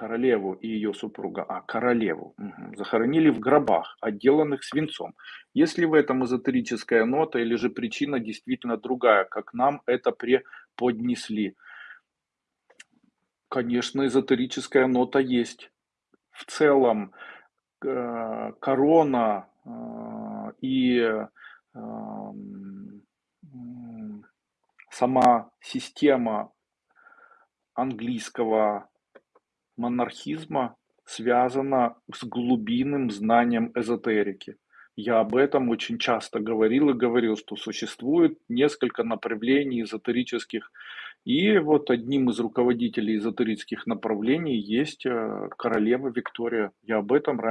Королеву и ее супруга, а, королеву, захоронили в гробах, отделанных свинцом. Есть ли в этом эзотерическая нота или же причина действительно другая, как нам это преподнесли? Конечно, эзотерическая нота есть. В целом, э, корона, а, и, м, сама система английского монархизма связана с глубинным знанием эзотерики. Я об этом очень часто говорил и говорил, что существует несколько направлений эзотерических. И вот одним из руководителей эзотерических направлений есть, э, королева Виктория. Я об этом раньше